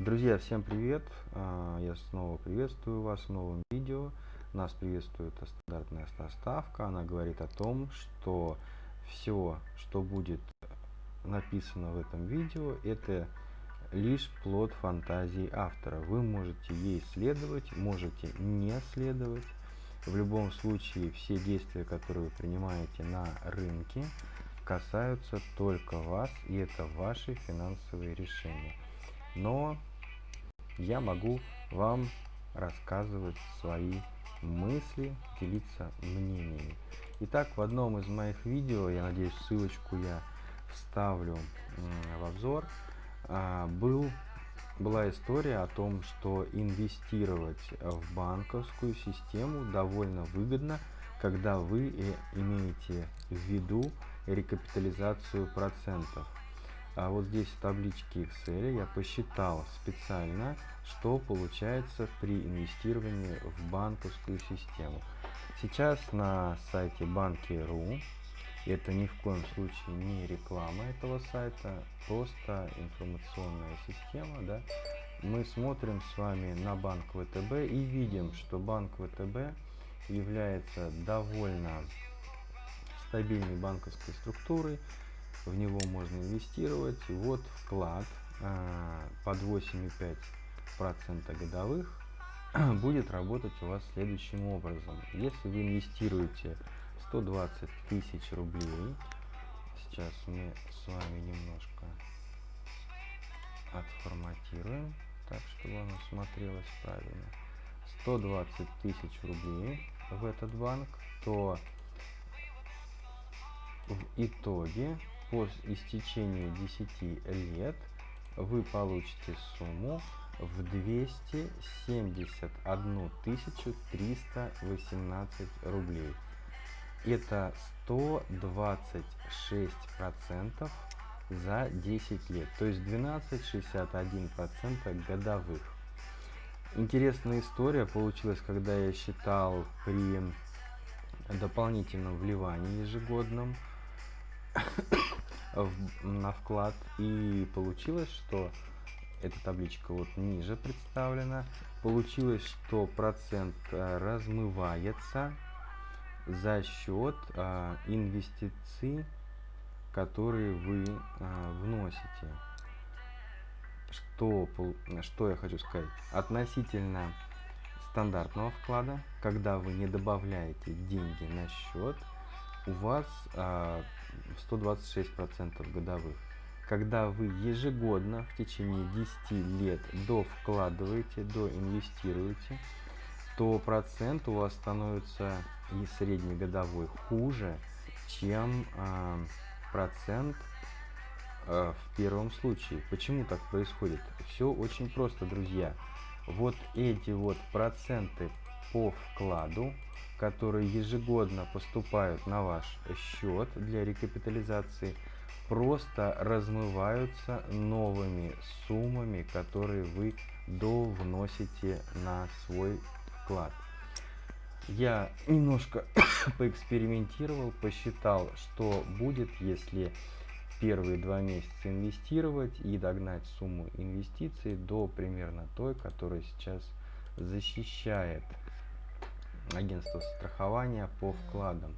Друзья, всем привет! А, я снова приветствую вас в новом видео. Нас приветствует стандартная доставка. Она говорит о том, что все, что будет написано в этом видео, это лишь плод фантазии автора. Вы можете ей следовать, можете не следовать. В любом случае, все действия, которые вы принимаете на рынке, касаются только вас, и это ваши финансовые решения но я могу вам рассказывать свои мысли, делиться мнениями. Итак, в одном из моих видео, я надеюсь, ссылочку я вставлю в обзор, а, был, была история о том, что инвестировать в банковскую систему довольно выгодно, когда вы имеете в виду рекапитализацию процентов. А вот здесь в табличке Excel я посчитал специально, что получается при инвестировании в банковскую систему. Сейчас на сайте банки.ру, это ни в коем случае не реклама этого сайта, просто информационная система, да, мы смотрим с вами на банк ВТБ и видим, что банк ВТБ является довольно стабильной банковской структурой, в него можно инвестировать. Вот вклад а, под 8,5% годовых будет работать у вас следующим образом. Если вы инвестируете 120 тысяч рублей, сейчас мы с вами немножко отформатируем, так, чтобы оно смотрелось правильно. 120 тысяч рублей в этот банк, то в итоге по истечению 10 лет вы получите сумму в 271 318 рублей. Это 126 процентов за 10 лет, то есть 12,61 процента годовых. Интересная история получилась, когда я считал при дополнительном вливании ежегодном в, на вклад. И получилось, что эта табличка вот ниже представлена. Получилось, что процент э, размывается за счет а, инвестиций, которые вы а, вносите. Что, что я хочу сказать? Относительно стандартного вклада, когда вы не добавляете деньги на счет, у вас 126% годовых. Когда вы ежегодно в течение 10 лет до вкладываете, до инвестируете, то процент у вас становится и среднегодовой хуже, чем э, процент э, в первом случае. Почему так происходит? Все очень просто, друзья. Вот эти вот проценты по вкладу которые ежегодно поступают на ваш счет для рекапитализации, просто размываются новыми суммами, которые вы довносите на свой вклад. Я немножко поэкспериментировал, посчитал, что будет, если первые два месяца инвестировать и догнать сумму инвестиций до примерно той, которая сейчас защищает агентство страхования по вкладам.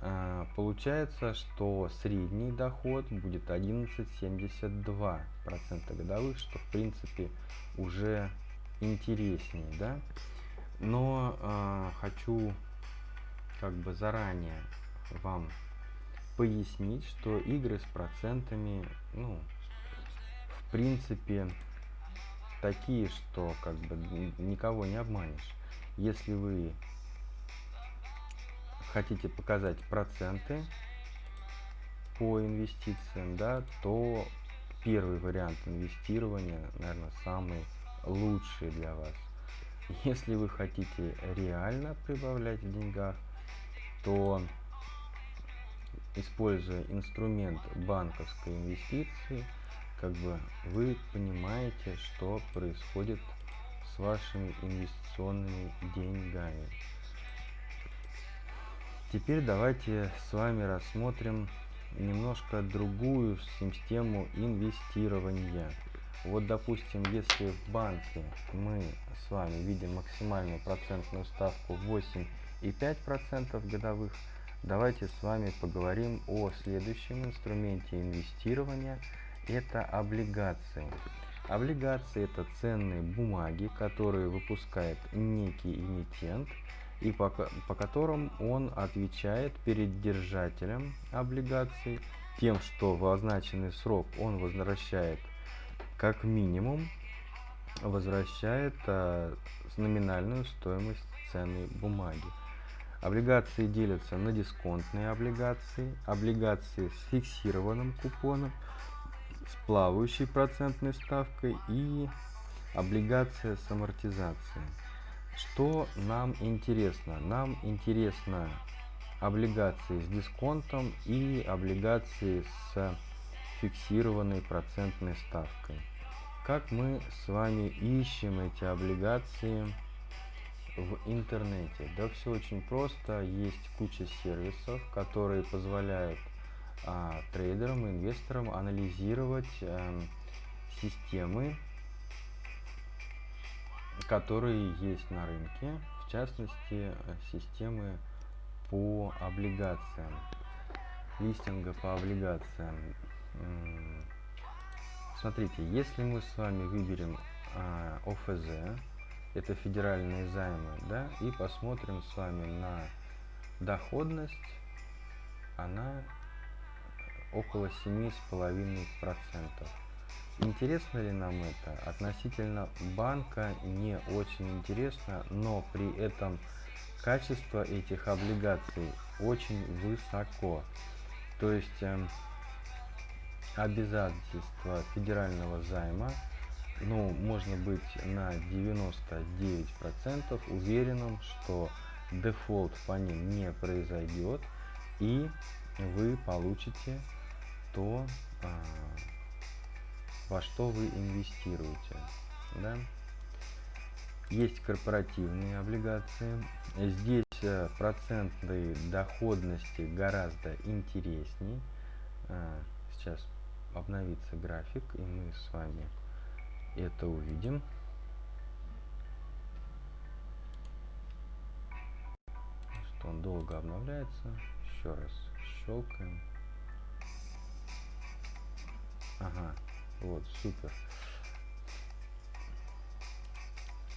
А, получается, что средний доход будет 11,72% годовых, что в принципе уже интереснее, да? Но э, хочу как бы заранее вам пояснить, что игры с процентами, ну, в принципе, такие, что как бы никого не обманешь. Если вы хотите показать проценты по инвестициям, да, то первый вариант инвестирования, наверное, самый лучший для вас. Если вы хотите реально прибавлять в деньгах, то используя инструмент банковской инвестиции, как бы вы понимаете, что происходит с вашими инвестиционными деньгами. Теперь давайте с вами рассмотрим немножко другую систему инвестирования. Вот, допустим, если в банке мы с вами видим максимальную процентную ставку 8,5% годовых, давайте с вами поговорим о следующем инструменте инвестирования. Это облигации. Облигации это ценные бумаги, которые выпускает некий эмитент и по, по которым он отвечает перед держателем облигаций тем, что в означенный срок он возвращает как минимум возвращает а, номинальную стоимость ценной бумаги. Облигации делятся на дисконтные облигации, облигации с фиксированным купоном, с плавающей процентной ставкой и облигация с амортизацией. Что нам интересно? Нам интересно облигации с дисконтом и облигации с фиксированной процентной ставкой. Как мы с вами ищем эти облигации в интернете? Да все очень просто. Есть куча сервисов, которые позволяют а, трейдерам, инвесторам анализировать а, системы которые есть на рынке, в частности, системы по облигациям, листинга по облигациям. Смотрите, если мы с вами выберем а, ОФЗ, это федеральные займы, да, и посмотрим с вами на доходность, она около 7,5%. Интересно ли нам это? Относительно банка не очень интересно, но при этом качество этих облигаций очень высоко. То есть э, обязательства федерального займа, ну, можно быть на 99% уверенным, что дефолт по ним не произойдет, и вы получите то, э, во что вы инвестируете. Да? Есть корпоративные облигации. Здесь э, процентные доходности гораздо интересней. А, сейчас обновится график, и мы с вами это увидим. Что он долго обновляется. Еще раз щелкаем. Ага, вот, супер.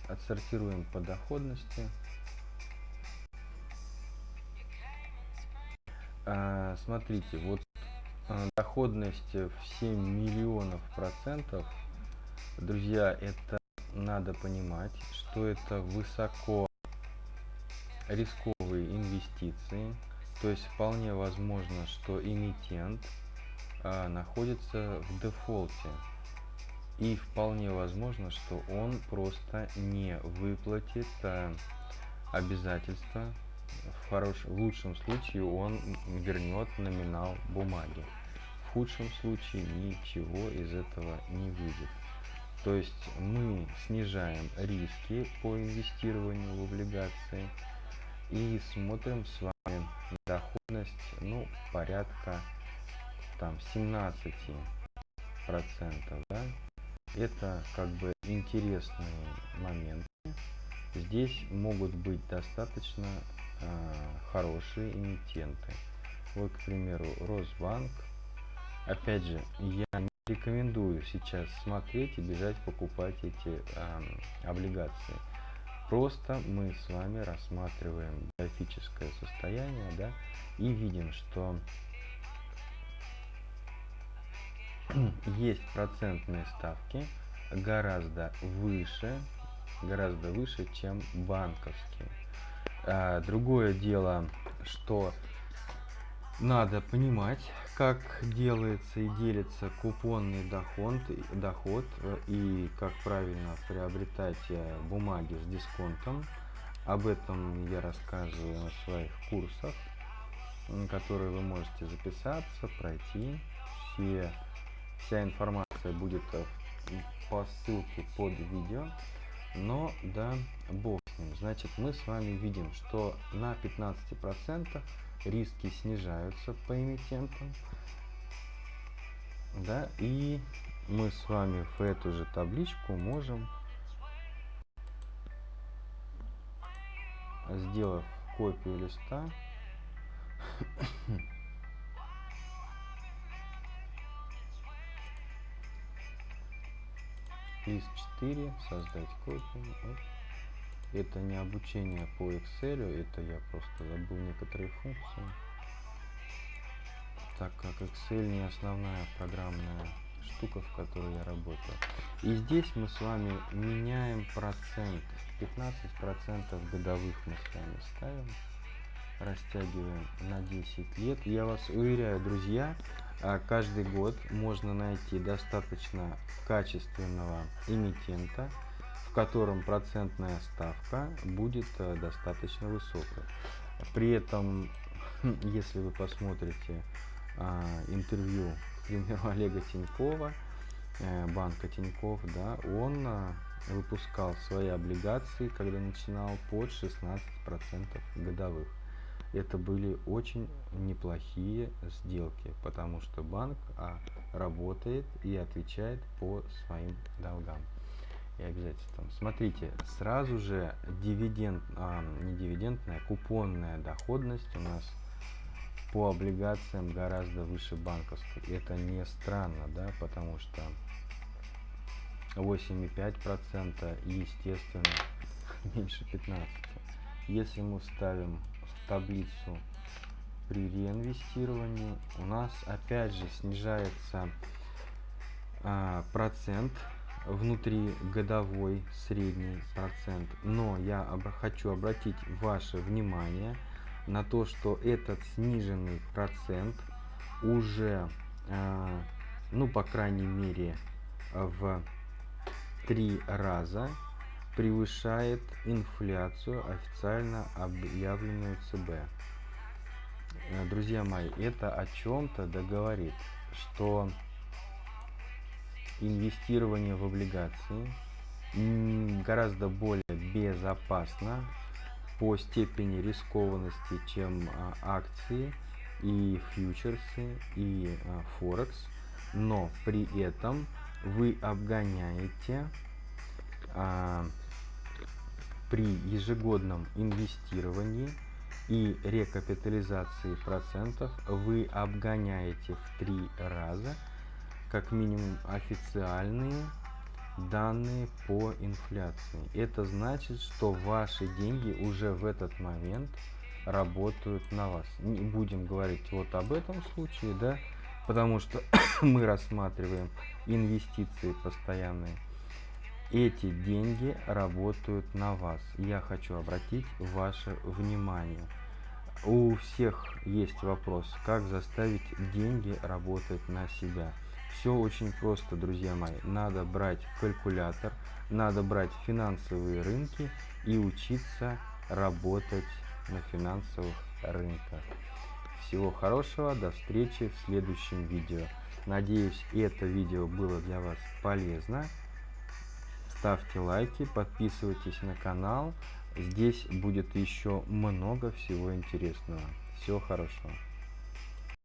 Отсортируем по доходности. А, смотрите, вот а, доходность в 7 миллионов процентов. Друзья, это надо понимать, что это высоко рисковые инвестиции. То есть вполне возможно, что эмитент а, находится в дефолте. И вполне возможно, что он просто не выплатит а, обязательства. В, хорош... в лучшем случае он вернет номинал бумаги. В худшем случае ничего из этого не выйдет. То есть мы снижаем риски по инвестированию в облигации и смотрим с вами доходность ну, порядка там 17 процентов да? это как бы интересные моменты. Здесь могут быть достаточно э, хорошие эмитенты. Вот к примеру росбанк. Опять же я не рекомендую сейчас смотреть и бежать покупать эти э, облигации. Просто мы с вами рассматриваем графическое состояние да и видим что есть процентные ставки гораздо выше, гораздо выше, чем банковские. А, другое дело, что надо понимать, как делается и делится купонный доход, доход и как правильно приобретать э, бумаги с дисконтом. Об этом я рассказываю на своих курсах, которые вы можете записаться, пройти. Все Вся информация будет э, по ссылке под видео. Но да, бог с ним. Значит, мы с вами видим, что на 15% риски снижаются по эмитентам. Да, и мы с вами в эту же табличку можем, сделав копию листа, лист 4, создать копию. Это не обучение по Excel, это я просто забыл некоторые функции так как Excel не основная программная штука, в которой я работаю. И здесь мы с вами меняем процент. 15% годовых мы с вами ставим. Растягиваем на 10 лет. Я вас уверяю, друзья, каждый год можно найти достаточно качественного эмитента, в котором процентная ставка будет э, достаточно высокая. При этом, если вы посмотрите а, интервью, к примеру, Олега Тинькова, э, банка Тиньков, да, он а, выпускал свои облигации, когда начинал, под 16% годовых. Это были очень неплохие сделки, потому что банк а, работает и отвечает по своим долгам и обязательствам. Смотрите, сразу же дивиденд, а, не дивидендная, купонная доходность у нас по облигациям гораздо выше банковской. Это не странно, да, потому что 8,5% и, естественно, меньше 15. Если мы ставим таблицу при реинвестировании, у нас опять же снижается а, процент внутри годовой средний процент. Но я об хочу обратить ваше внимание – на то, что этот сниженный процент уже, э, ну, по крайней мере, в три раза превышает инфляцию, официально объявленную ЦБ. Э, друзья мои, это о чем-то договорит, что инвестирование в облигации гораздо более безопасно по степени рискованности, чем а, акции и фьючерсы и а, форекс, но при этом вы обгоняете а, при ежегодном инвестировании и рекапитализации процентов вы обгоняете в три раза как минимум официальные данные по инфляции. Это значит, что ваши деньги уже в этот момент работают на вас. Не будем говорить вот об этом случае, да, потому что мы рассматриваем инвестиции постоянные. Эти деньги работают на вас. Я хочу обратить ваше внимание. У всех есть вопрос, как заставить деньги работать на себя. Все очень просто, друзья мои. Надо брать калькулятор, надо брать финансовые рынки и учиться работать на финансовых рынках. Всего хорошего, до встречи в следующем видео. Надеюсь, это видео было для вас полезно. Ставьте лайки, подписывайтесь на канал. Здесь будет еще много всего интересного. Всего хорошего.